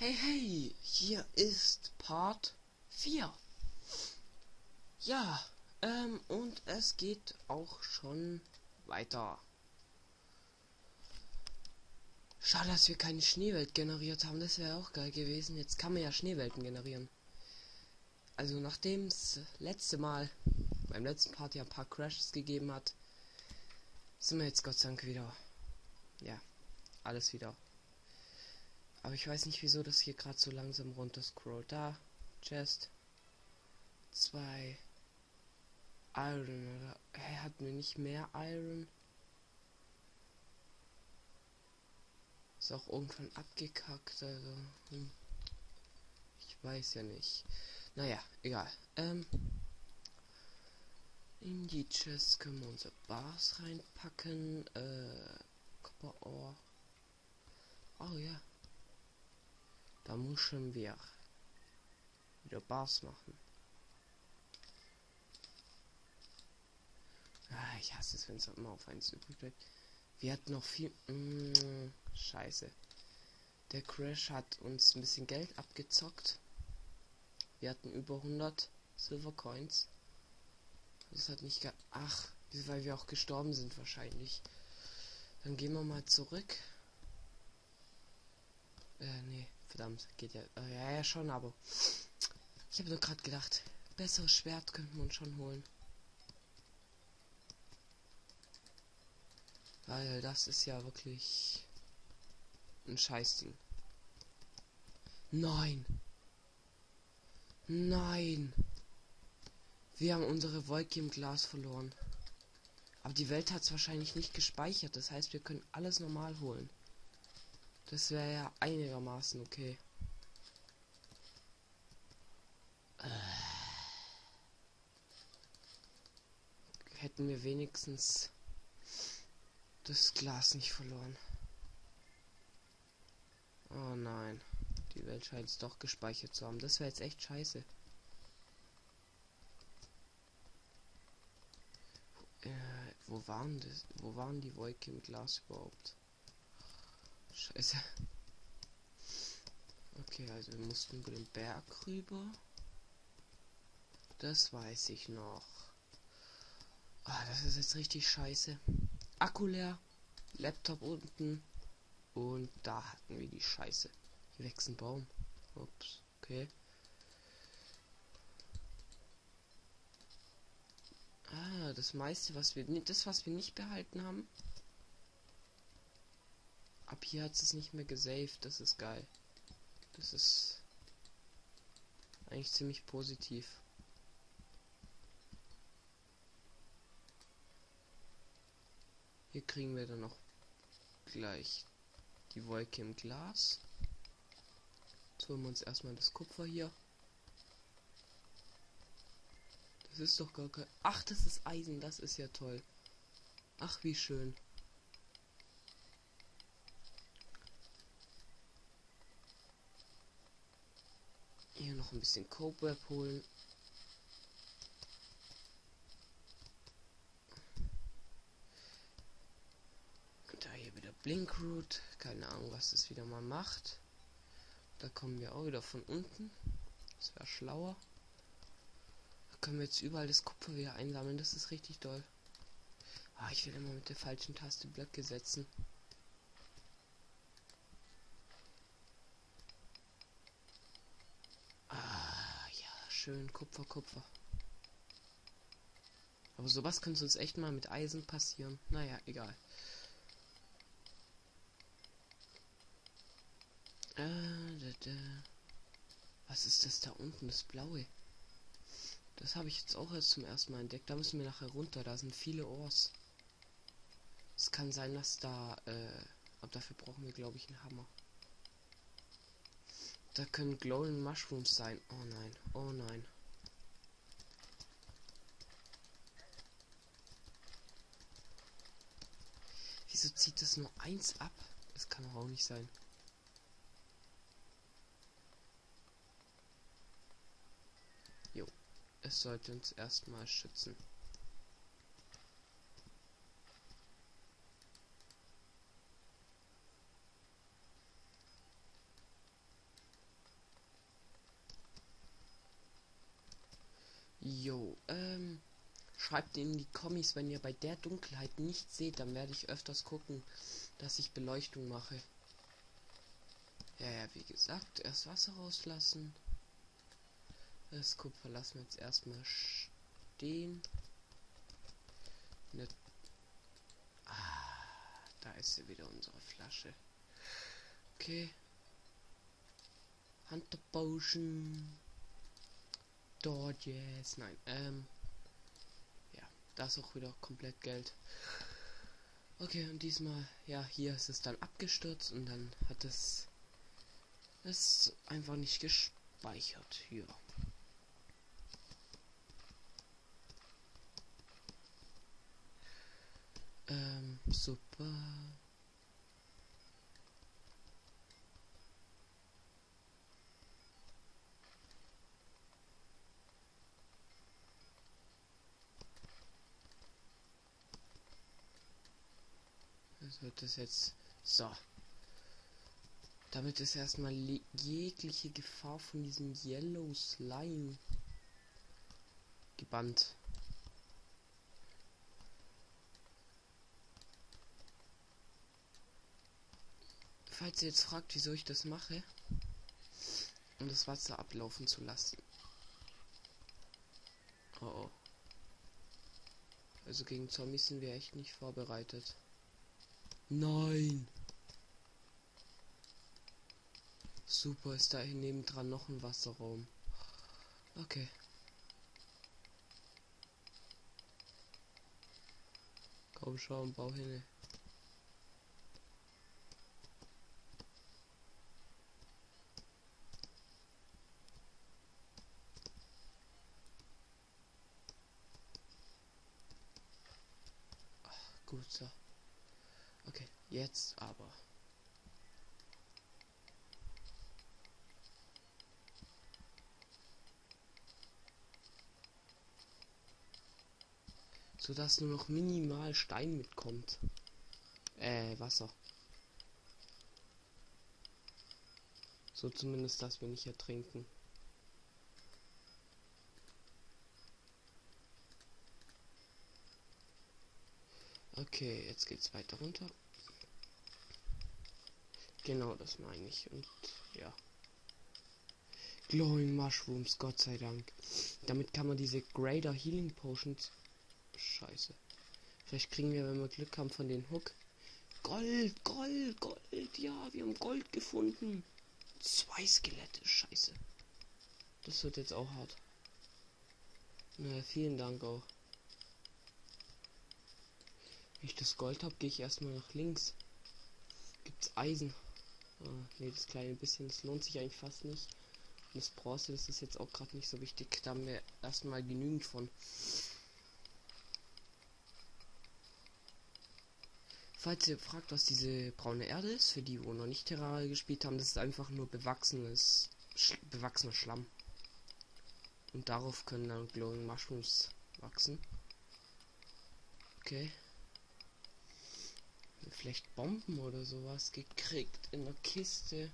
Hey, hey, hier ist Part 4. Ja, ähm, und es geht auch schon weiter. Schade, dass wir keine Schneewelt generiert haben. Das wäre auch geil gewesen. Jetzt kann man ja Schneewelten generieren. Also nachdem es letzte Mal beim letzten Part ja ein paar Crashes gegeben hat, sind wir jetzt Gott sei Dank wieder. Ja, alles wieder aber ich weiß nicht, wieso das hier gerade so langsam runter scrollt. Da, Chest. Zwei. Iron, oder? Hä, hatten wir nicht mehr Iron? Ist auch irgendwann abgekackt, also. Hm. Ich weiß ja nicht. Naja, egal. Ähm. In die Chest können wir unser Bars reinpacken. Äh. Copper Ore. Oh ja. Da müssen wir wieder Bars machen. Ah, ich hasse es, wenn es immer auf eins übrig bleibt. Wir hatten noch viel. Mm, scheiße. Der Crash hat uns ein bisschen Geld abgezockt. Wir hatten über 100 Silver Coins. Das hat nicht ge. Ach, weil wir auch gestorben sind wahrscheinlich. Dann gehen wir mal zurück. Äh, nee. Verdammt, geht ja. Äh, ja, ja, schon, aber. Ich habe nur gerade gedacht, besseres Schwert könnten wir uns schon holen. Weil das ist ja wirklich ein Scheißding. Nein. Nein. Wir haben unsere Wolke im Glas verloren. Aber die Welt hat es wahrscheinlich nicht gespeichert. Das heißt, wir können alles normal holen. Das wäre ja einigermaßen okay. Äh. Hätten wir wenigstens das Glas nicht verloren. Oh nein. Die Welt scheint es doch gespeichert zu haben. Das wäre jetzt echt scheiße. Äh, wo waren das? Wo waren die Wolke im Glas überhaupt? Scheiße. Okay, also wir mussten über den Berg rüber. Das weiß ich noch. Ah, das ist jetzt richtig scheiße. Akku leer, Laptop unten und da hatten wir die Scheiße. Hier wächst ein Baum. Ups, okay. Ah, das meiste, was wir das, was wir nicht behalten haben, Ab hier hat es nicht mehr gesaved. Das ist geil. Das ist eigentlich ziemlich positiv. Hier kriegen wir dann noch gleich die Wolke im Glas. Jetzt holen wir uns erstmal das Kupfer hier. Das ist doch gar kein... Ach, das ist Eisen. Das ist ja toll. Ach, wie schön. Hier noch ein bisschen Cobweb holen. Da hier wieder Blinkroot. Keine Ahnung, was das wieder mal macht. Da kommen wir auch wieder von unten. Das wäre schlauer. Da können wir jetzt überall das Kupfer wieder einsammeln. Das ist richtig toll. Ah, ich will immer mit der falschen Taste Blöcke setzen. Schön. Kupfer, Kupfer. Aber sowas könnte uns echt mal mit Eisen passieren. Naja, egal. Äh. Was ist das da unten? Das blaue. Das habe ich jetzt auch erst zum ersten Mal entdeckt. Da müssen wir nachher runter. Da sind viele Ohrs. Es kann sein, dass da... Äh, aber dafür brauchen wir, glaube ich, einen Hammer. Da können Glowing Mushrooms sein. Oh nein, oh nein. Wieso zieht das nur eins ab? Das kann auch nicht sein. Jo, es sollte uns erstmal schützen. Jo, ähm, schreibt in die Kommis, wenn ihr bei der Dunkelheit nicht seht, dann werde ich öfters gucken, dass ich Beleuchtung mache. Ja, ja, wie gesagt, erst Wasser rauslassen. Das Kupfer lassen wir jetzt erstmal stehen. Ne ah, da ist sie wieder unsere Flasche. Okay. Hunter Potion. Dort yes. Nein, ähm. Ja, da auch wieder komplett Geld. Okay, und diesmal, ja, hier ist es dann abgestürzt und dann hat es es einfach nicht gespeichert. Hier. Ähm, super. Wird das jetzt so. Damit ist erstmal jegliche Gefahr von diesem Yellow Slime gebannt. Falls ihr jetzt fragt, wieso ich das mache, um das Wasser ablaufen zu lassen. Oh, oh. Also gegen Zombies sind wir echt nicht vorbereitet. Nein! Super, ist da neben dran noch ein Wasserraum. Okay. Komm schon, bau hin. Gut so. Okay, jetzt aber. so dass nur noch minimal Stein mitkommt. Äh, Wasser. So zumindest, dass wir nicht ertrinken. Okay, jetzt geht's weiter runter. Genau, das meine ich. Und ja. Glowing Mushrooms, Gott sei Dank. Damit kann man diese Greater Healing Potions Scheiße. Vielleicht kriegen wir, wenn wir Glück haben, von den Hook. Gold, Gold, Gold. Ja, wir haben Gold gefunden. Zwei Skelette. Scheiße. Das wird jetzt auch hart. Na, vielen Dank auch. Wenn ich das Gold habe, gehe ich erstmal nach links. Gibt's Eisen? Ah, nee, das kleine bisschen, das lohnt sich eigentlich fast nicht. Und das Bronze, das ist jetzt auch gerade nicht so wichtig. Da haben wir erstmal genügend von. Falls ihr fragt, was diese braune Erde ist, für die, wo noch nicht Terraria gespielt haben, das ist einfach nur bewachsenes, sch bewachsener Schlamm. Und darauf können dann Glowing Mushrooms wachsen. Okay. Vielleicht Bomben oder sowas gekriegt in der Kiste.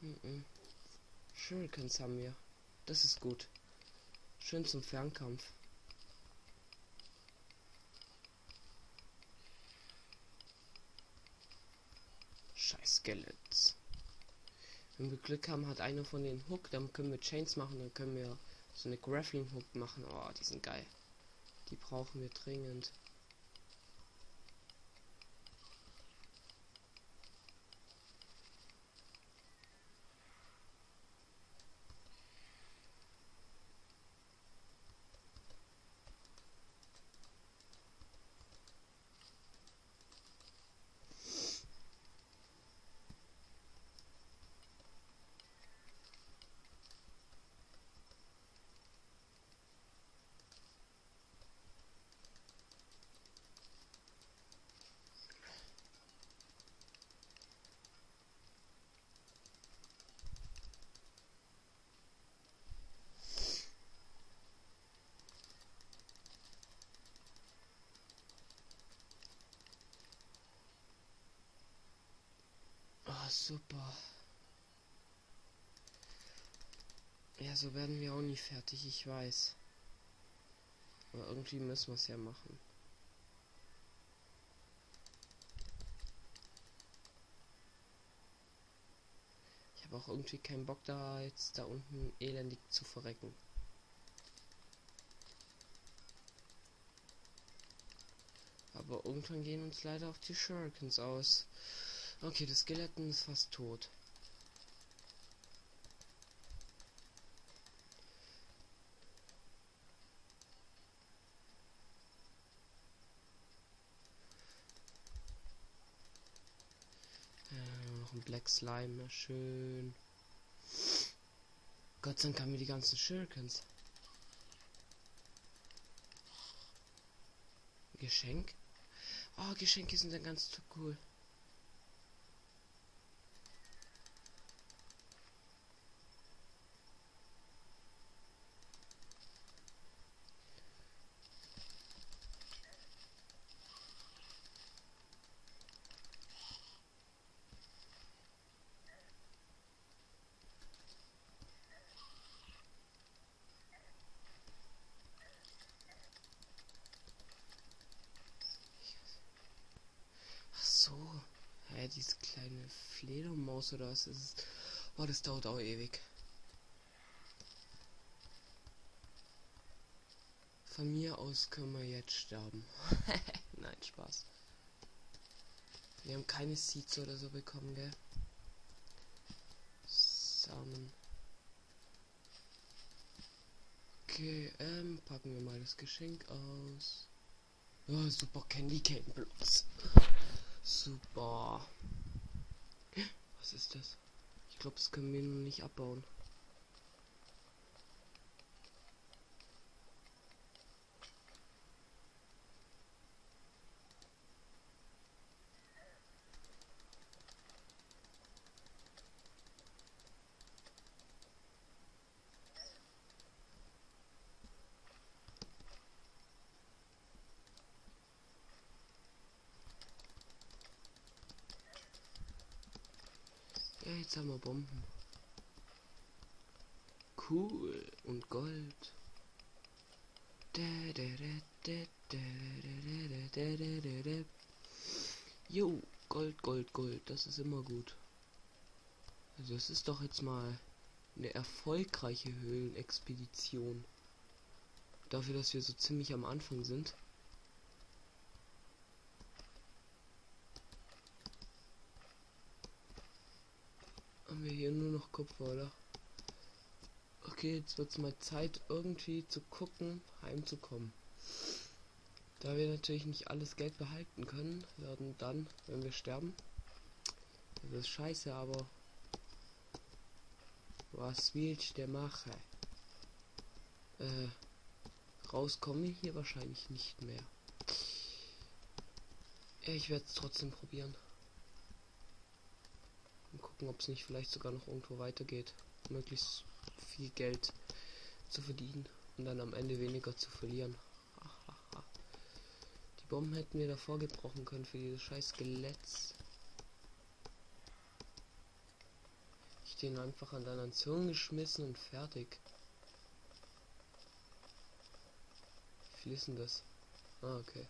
Mm. Shurikens haben wir. Das ist gut. Schön zum Fernkampf. Scheiß Skeletts. Wenn wir Glück haben, hat einer von den Hook, dann können wir Chains machen, dann können wir so eine Grappling Hook machen. Oh, die sind geil. Die brauchen wir dringend. Super. Ja, so werden wir auch nie fertig, ich weiß. Aber irgendwie müssen wir es ja machen. Ich habe auch irgendwie keinen Bock da jetzt da unten elendig zu verrecken. Aber irgendwann gehen uns leider auch die Shurikens aus. Okay, das Skeleton ist fast tot. Äh, noch ein Black Slime, schön. Gott sei Dank haben wir die ganzen Shurikens. Geschenk? Oh, Geschenke sind dann ganz cool. diese kleine Fledermaus oder was ist es? Oh, das dauert auch ewig. Von mir aus können wir jetzt sterben. Nein, Spaß. Wir haben keine Seeds oder so bekommen, gell? Samen. Okay, ähm, packen wir mal das Geschenk aus. Oh, super Candy Cane Blocks. Super. Was ist das? Ich glaube, das können wir nicht abbauen. Jetzt haben wir Bomben. Cool. Und Gold. Jo, Gold, Gold, Gold. Das ist immer gut. Also es ist doch jetzt mal eine erfolgreiche Höhlenexpedition. Dafür, dass wir so ziemlich am Anfang sind. haben wir hier nur noch Kupfer, oder? Okay, jetzt wird es mal Zeit, irgendwie zu gucken, heimzukommen. Da wir natürlich nicht alles Geld behalten können, werden dann, wenn wir sterben, das ist scheiße, aber was will ich der mache? Äh, rauskommen hier wahrscheinlich nicht mehr. Ich werde es trotzdem probieren. Gucken, ob es nicht vielleicht sogar noch irgendwo weitergeht. Möglichst viel Geld zu verdienen und dann am Ende weniger zu verlieren. Die Bomben hätten wir davor gebrochen können für dieses scheiß Skelett. Ich den einfach an deinen Zungen geschmissen und fertig. Wie viel ist denn das? Ah, okay.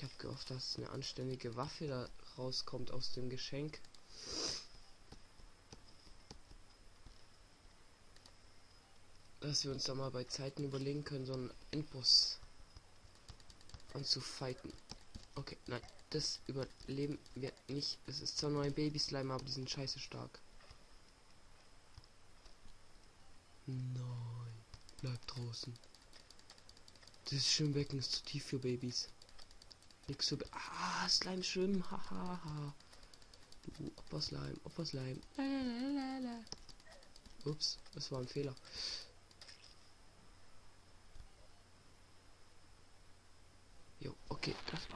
Ich habe gehofft, dass eine anständige Waffe da rauskommt aus dem Geschenk. Dass wir uns da mal bei Zeiten überlegen können, so einen Endboss anzufighten. Okay, nein, das überleben wir nicht. Es ist zwar neue Baby-Slime, aber die sind scheiße stark. Nein, bleib draußen. Das Schwimmbecken ist zu tief für Babys. Nix so. Ah, Slime schwimmen. Hahaha. Ha, Du Opfer Slime, Opfer Slime. Lalalala. Ups, das war ein Fehler. Jo, okay, das war.